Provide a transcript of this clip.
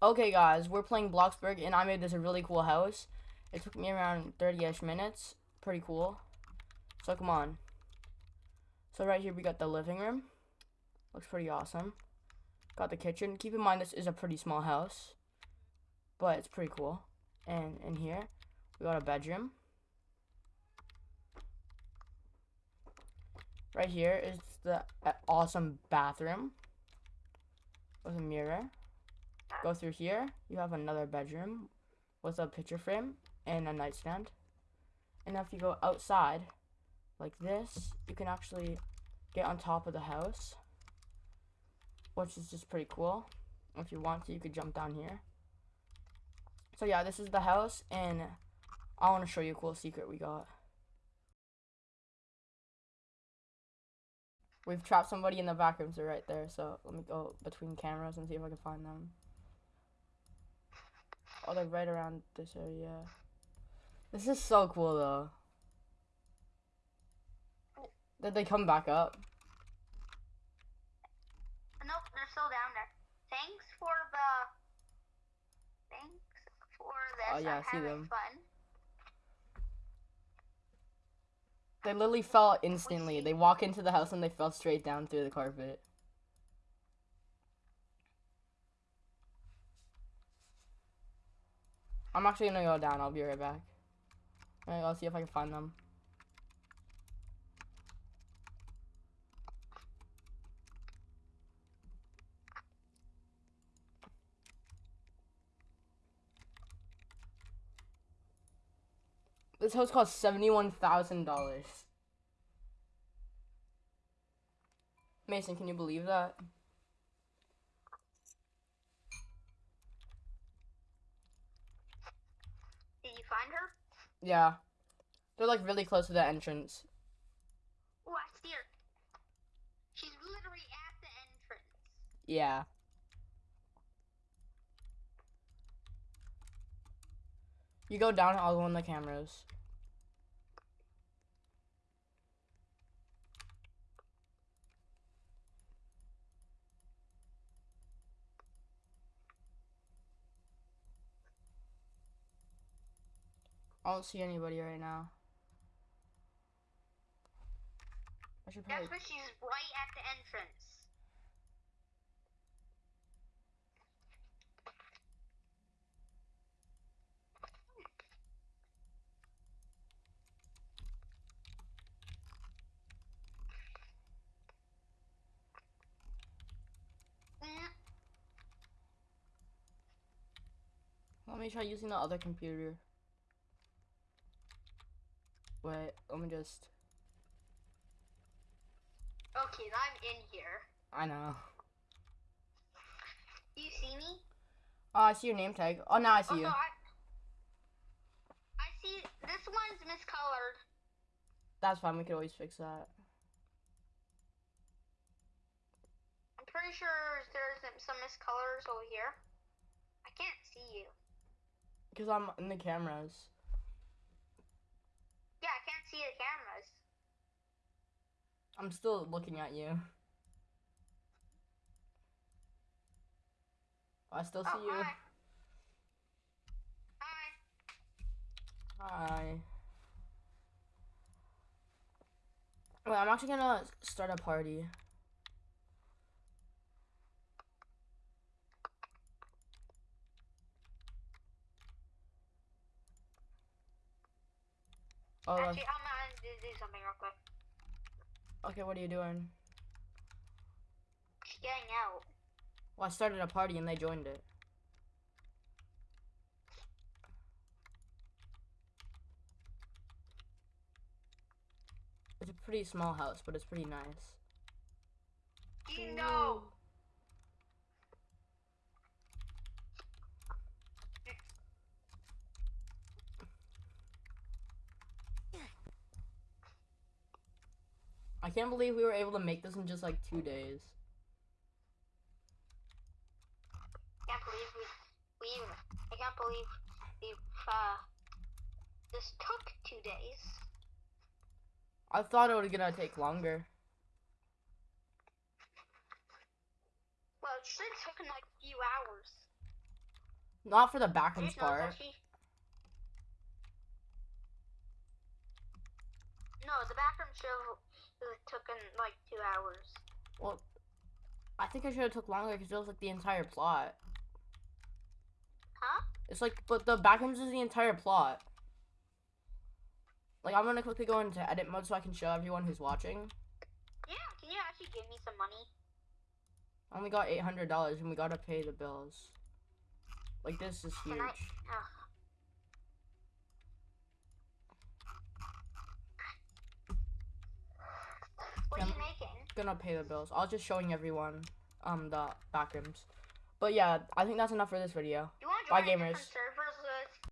Okay, guys, we're playing Bloxburg, and I made this a really cool house. It took me around 30-ish minutes. Pretty cool. So, come on. So, right here, we got the living room. Looks pretty awesome. Got the kitchen. Keep in mind, this is a pretty small house. But it's pretty cool. And in here, we got a bedroom. Right here is the uh, awesome bathroom with a mirror. Go through here, you have another bedroom with a picture frame and a nightstand. And if you go outside, like this, you can actually get on top of the house, which is just pretty cool. If you want to, you could jump down here. So yeah, this is the house, and I want to show you a cool secret we got. We've trapped somebody in the back rooms. They're right there. So let me go between cameras and see if I can find them. Oh, they're right around this area. This is so cool, though. Did they come back up? Nope, they're still down there. Thanks for the. Thanks for this. Oh, yeah, I'm I see having them. fun. They literally fell instantly. They walk into the house and they fell straight down through the carpet. I'm actually gonna go down. I'll be right back. Alright, I'll see if I can find them. This house cost seventy-one thousand dollars. Mason, can you believe that? Did you find her? Yeah. They're like really close to the entrance. Oh, I see her. She's literally at the entrance. Yeah. You go down, I'll go on the cameras. I don't see anybody right now. I should probably. That's where she's right at the entrance. Let me try using the other computer. Wait, let me just. Okay, I'm in here. I know. Do you see me? Oh, I see your name tag. Oh, now I see oh, you. no, I, I see this one's miscolored. That's fine. We could always fix that. I'm pretty sure there's some- some miscolors over here. I can't see you. Because I'm in the cameras. Yeah, I can't see the cameras. I'm still looking at you. I still see oh, you. hi. Hi. Hi. Wait, I'm actually gonna start a party. Oh, Actually, Do, something real quick. okay, what are you doing? She's getting out. Well, I started a party and they joined it. It's a pretty small house, but it's pretty nice. You know. I can't believe we were able to make this in just like two days. Can't believe we we. I can't believe we uh. This took two days. I thought it was gonna take longer. Well, it should have taken like a few hours. Not for the I just part. No, the bathroom show it took in like two hours. Well, I think I should have took longer because it was like the entire plot. Huh? It's like, but the backrooms is the entire plot. Like, I'm gonna quickly go into edit mode so I can show everyone who's watching. Yeah, can you actually give me some money? I only got eight hundred dollars and we gotta pay the bills. Like, this is Can huge. I? Ugh. What are you Yeah. making? Gonna pay the bills. I was just showing everyone um the backrooms. But yeah, I think that's enough for this video. You want to Bye, gamers.